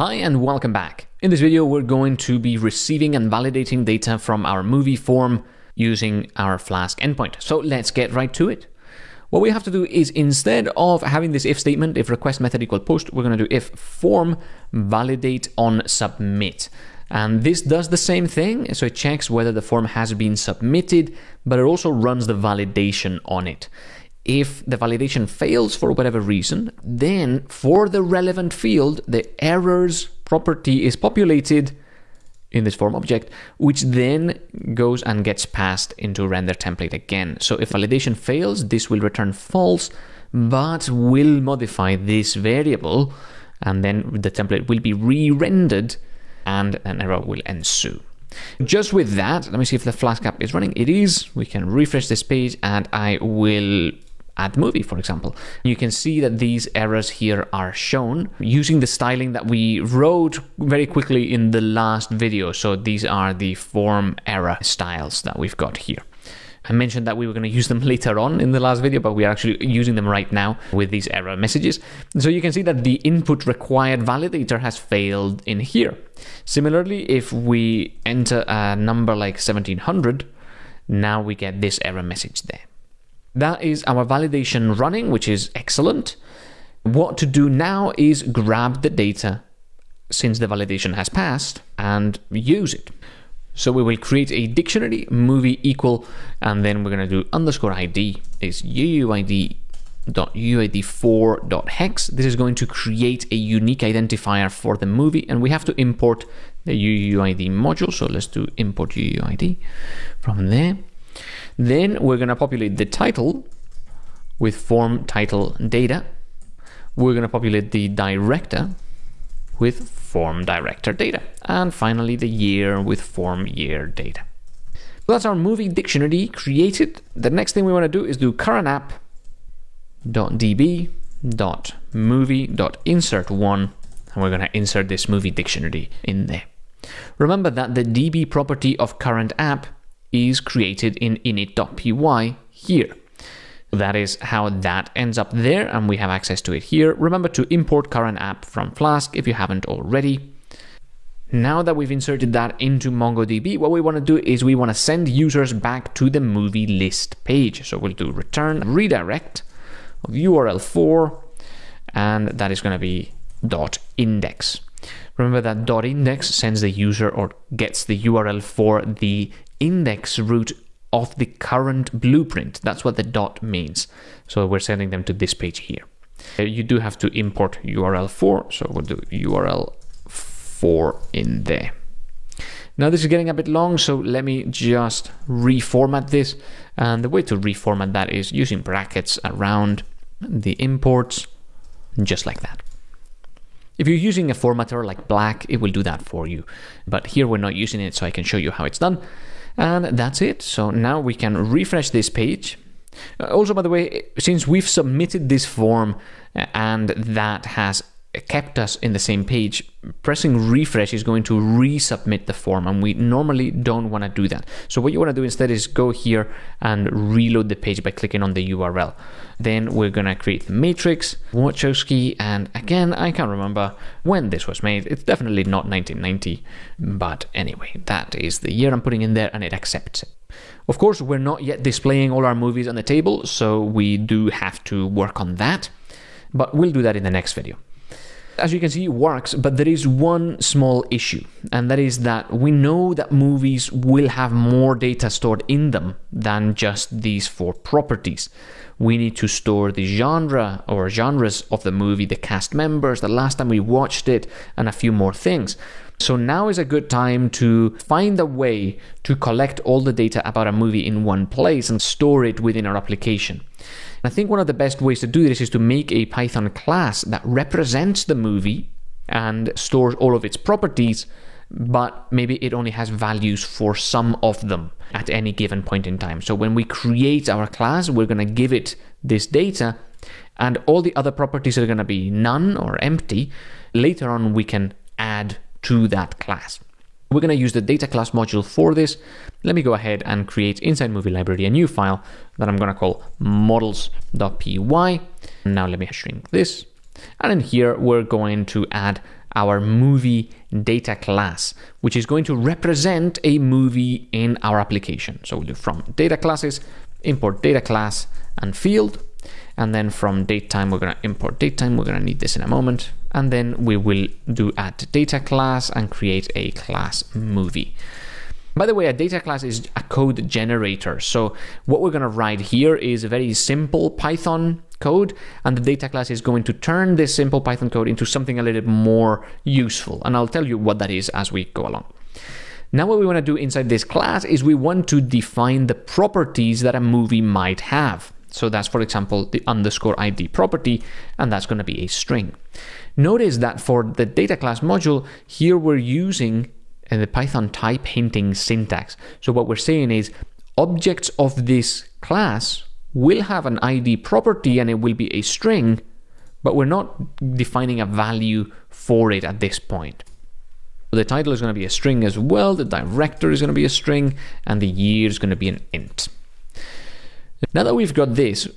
Hi and welcome back. In this video, we're going to be receiving and validating data from our movie form using our Flask endpoint. So let's get right to it. What we have to do is instead of having this if statement, if request method equal post, we're going to do if form validate on submit. And this does the same thing. So it checks whether the form has been submitted, but it also runs the validation on it. If the validation fails for whatever reason, then for the relevant field, the errors property is populated in this form object, which then goes and gets passed into render template again. So if validation fails, this will return false, but will modify this variable, and then the template will be re-rendered and an error will ensue. Just with that, let me see if the Flask app is running. It is. We can refresh this page and I will add movie, for example. You can see that these errors here are shown using the styling that we wrote very quickly in the last video. So these are the form error styles that we've got here. I mentioned that we were going to use them later on in the last video, but we are actually using them right now with these error messages. So you can see that the input required validator has failed in here. Similarly, if we enter a number like 1700, now we get this error message there. That is our validation running, which is excellent. What to do now is grab the data since the validation has passed and use it. So we will create a dictionary, movie equal, and then we're going to do underscore ID is uuid dot uuid4.hex. This is going to create a unique identifier for the movie, and we have to import the UUID module. So let's do import UUID from there. Then we're going to populate the title with form title data. We're going to populate the director with form director data. And finally, the year with form year data. So that's our movie dictionary created. The next thing we want to do is do current app dot db dot movie dot insert one and we're going to insert this movie dictionary in there. Remember that the db property of current app is created in init.py here. That is how that ends up there, and we have access to it here. Remember to import current app from Flask if you haven't already. Now that we've inserted that into MongoDB, what we want to do is we want to send users back to the movie list page. So we'll do return redirect of url_for, and that is going to be dot index. Remember that dot index sends the user or gets the URL for the index route of the current blueprint. That's what the dot means. So we're sending them to this page here. Uh, you do have to import url_for, so we'll do URL 4 in there. Now this is getting a bit long, so let me just reformat this. And the way to reformat that is using brackets around the imports, just like that. If you're using a formatter like Black, it will do that for you. But here we're not using it, so I can show you how it's done. And that's it. So now we can refresh this page. Uh, also, by the way, since we've submitted this form uh, and that has kept us in the same page, pressing refresh is going to resubmit the form and we normally don't want to do that. So what you want to do instead is go here and reload the page by clicking on the URL. Then we're going to create the matrix, Wachowski, and again, I can't remember when this was made. It's definitely not 1990, but anyway, that is the year I'm putting in there and it accepts it. Of course, we're not yet displaying all our movies on the table, so we do have to work on that, but we'll do that in the next video as you can see, works, but there is one small issue, and that is that we know that movies will have more data stored in them than just these four properties. We need to store the genre or genres of the movie, the cast members, the last time we watched it, and a few more things. So now is a good time to find a way to collect all the data about a movie in one place and store it within our application. I think one of the best ways to do this is to make a Python class that represents the movie and stores all of its properties, but maybe it only has values for some of them at any given point in time. So when we create our class, we're going to give it this data, and all the other properties are going to be none or empty. Later on, we can add to that class. We're going to use the data class module for this. Let me go ahead and create inside movie library a new file that I'm going to call models.py. Now let me shrink this. And in here, we're going to add our movie data class, which is going to represent a movie in our application. So we'll do from data classes, import data class and field. And then from datetime, we're going to import datetime. We're going to need this in a moment. And then we will do add data class and create a class movie. By the way, a data class is a code generator. So what we're going to write here is a very simple Python code, and the data class is going to turn this simple Python code into something a little bit more useful. And I'll tell you what that is as we go along. Now what we want to do inside this class is we want to define the properties that a movie might have. So that's, for example, the underscore ID property, and that's going to be a string. Notice that for the data class module, here we're using uh, the Python type hinting syntax. So what we're saying is objects of this class will have an ID property and it will be a string, but we're not defining a value for it at this point. The title is going to be a string as well, the director is going to be a string, and the year is going to be an int. Now that we've got this,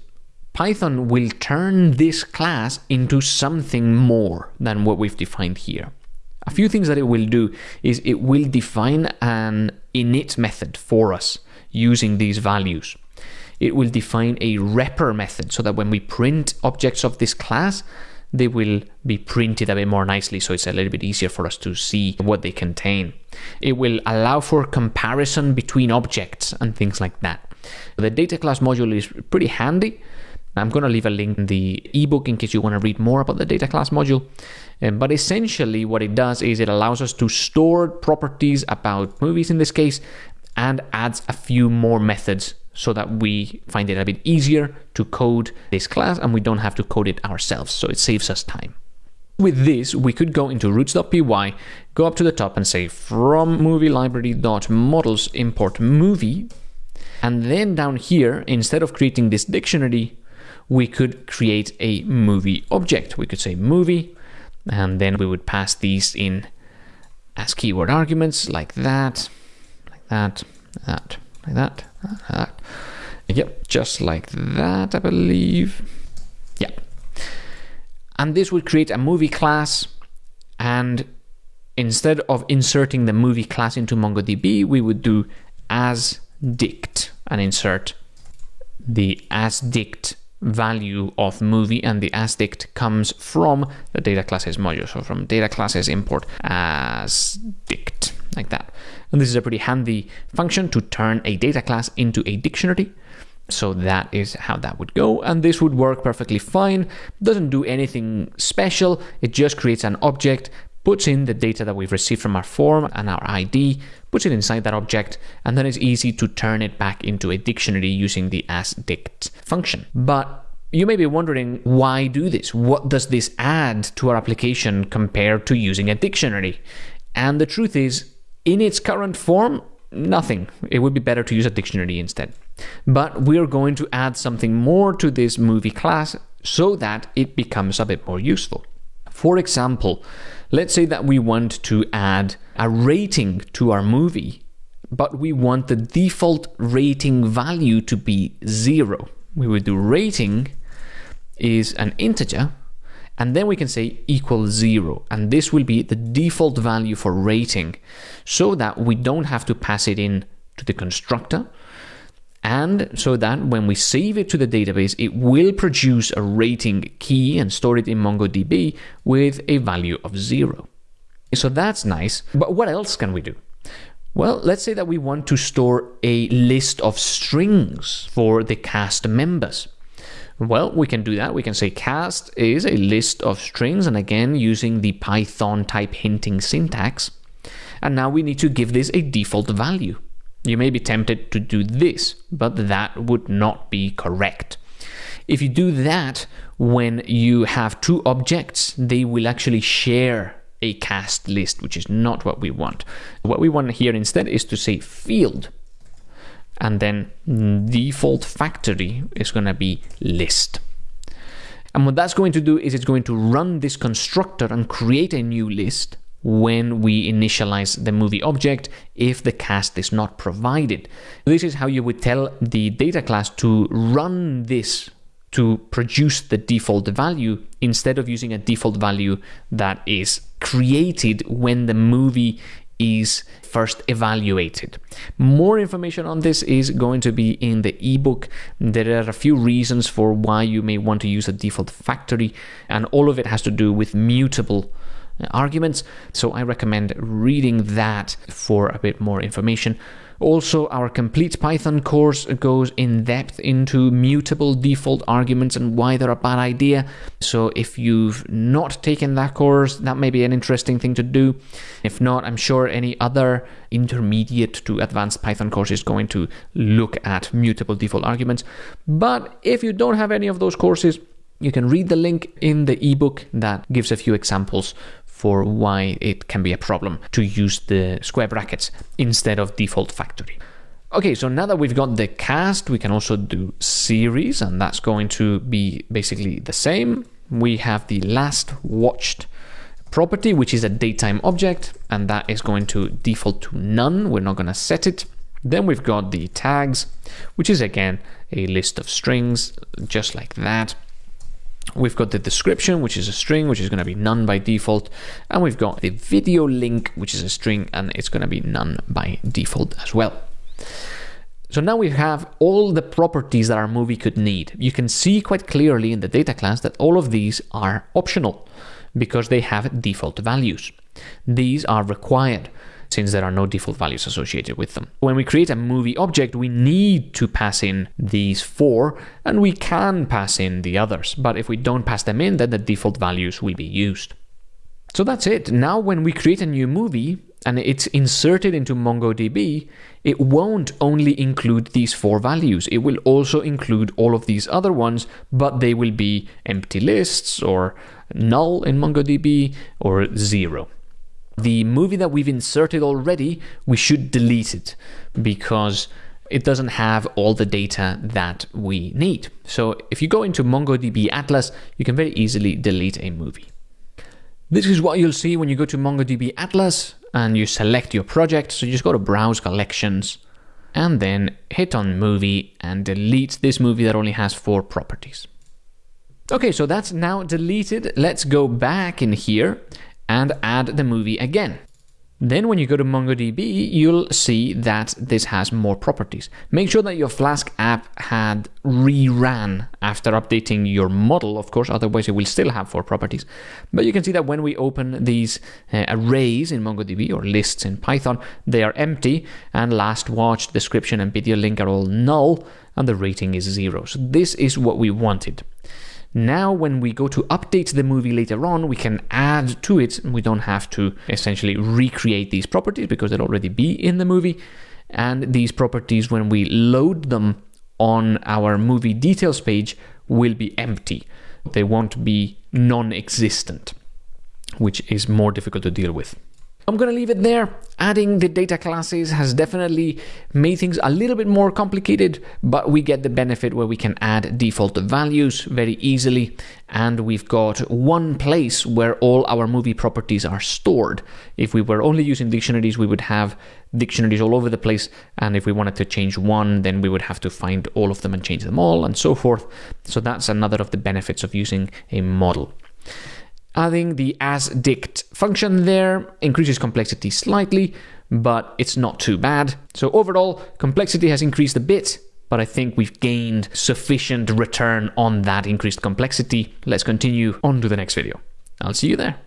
Python will turn this class into something more than what we've defined here. A few things that it will do is it will define an init method for us using these values. It will define a repr method so that when we print objects of this class, they will be printed a bit more nicely so it's a little bit easier for us to see what they contain. It will allow for comparison between objects and things like that. The data class module is pretty handy. I'm going to leave a link in the ebook in case you want to read more about the data class module. Um, but essentially, what it does is it allows us to store properties about movies in this case and adds a few more methods so that we find it a bit easier to code this class and we don't have to code it ourselves. So it saves us time. With this, we could go into routes.py, go up to the top and say from movie library.models import movie. And then down here, instead of creating this dictionary, we could create a movie object. We could say movie and then we would pass these in as keyword arguments like that, like that, that, like that, like that. Yep, just like that, I believe. Yeah. And this would create a movie class and instead of inserting the movie class into MongoDB, we would do as dict and insert the as dict value of movie and the asdict comes from the data classes module. So from data classes import asdict like that. And this is a pretty handy function to turn a data class into a dictionary. So that is how that would go. And this would work perfectly fine. Doesn't do anything special. It just creates an object, puts in the data that we've received from our form and our ID, puts it inside that object, and then it's easy to turn it back into a dictionary using the asdict function. But you may be wondering why do this? What does this add to our application compared to using a dictionary? And the truth is, in its current form, nothing. It would be better to use a dictionary instead. But we're going to add something more to this movie class so that it becomes a bit more useful. For example, let's say that we want to add a rating to our movie, but we want the default rating value to be zero. We would do rating is an integer, and then we can say equal zero, and this will be the default value for rating, so that we don't have to pass it in to the constructor, and so that when we save it to the database, it will produce a rating key and store it in MongoDB with a value of zero. So that's nice, but what else can we do? Well, let's say that we want to store a list of strings for the cast members. Well, we can do that. We can say cast is a list of strings, and again, using the Python type hinting syntax. And now we need to give this a default value. You may be tempted to do this, but that would not be correct. If you do that, when you have two objects, they will actually share a cast list, which is not what we want. What we want here instead is to say field, and then default factory is going to be list. And what that's going to do is it's going to run this constructor and create a new list when we initialize the movie object if the cast is not provided. This is how you would tell the data class to run this to produce the default value instead of using a default value that is created when the movie is first evaluated. More information on this is going to be in the ebook. There are a few reasons for why you may want to use a default factory, and all of it has to do with mutable arguments. So I recommend reading that for a bit more information. Also, our complete Python course goes in depth into mutable default arguments and why they're a bad idea. So, if you've not taken that course, that may be an interesting thing to do. If not, I'm sure any other intermediate to advanced Python course is going to look at mutable default arguments. But if you don't have any of those courses, you can read the link in the ebook that gives a few examples for why it can be a problem to use the square brackets instead of default factory. Okay, so now that we've got the cast, we can also do series, and that's going to be basically the same. We have the last watched property, which is a datetime object, and that is going to default to none. We're not going to set it. Then we've got the tags, which is again a list of strings, just like that. We've got the description, which is a string, which is going to be none by default. And we've got the video link, which is a string, and it's going to be none by default as well. So now we have all the properties that our movie could need. You can see quite clearly in the data class that all of these are optional because they have default values. These are required since there are no default values associated with them. When we create a movie object, we need to pass in these four, and we can pass in the others. But if we don't pass them in, then the default values will be used. So that's it. Now when we create a new movie, and it's inserted into MongoDB, it won't only include these four values. It will also include all of these other ones, but they will be empty lists or null in MongoDB or zero the movie that we've inserted already, we should delete it because it doesn't have all the data that we need. So if you go into MongoDB Atlas, you can very easily delete a movie. This is what you'll see when you go to MongoDB Atlas and you select your project. So you just go to Browse Collections and then hit on Movie and delete this movie that only has four properties. Okay, so that's now deleted. Let's go back in here and add the movie again. Then when you go to MongoDB, you'll see that this has more properties. Make sure that your Flask app had reran after updating your model, of course, otherwise it will still have four properties. But you can see that when we open these uh, arrays in MongoDB or lists in Python, they are empty and last watched, description and video link are all null and the rating is zero. So this is what we wanted. Now, when we go to update the movie later on, we can add to it. We don't have to essentially recreate these properties because they'll already be in the movie. And these properties, when we load them on our movie details page, will be empty. They won't be non existent, which is more difficult to deal with. I'm going to leave it there. Adding the data classes has definitely made things a little bit more complicated, but we get the benefit where we can add default values very easily. And we've got one place where all our movie properties are stored. If we were only using dictionaries, we would have dictionaries all over the place. And if we wanted to change one, then we would have to find all of them and change them all and so forth. So that's another of the benefits of using a model. Adding the asDict function there increases complexity slightly, but it's not too bad. So overall, complexity has increased a bit, but I think we've gained sufficient return on that increased complexity. Let's continue on to the next video. I'll see you there.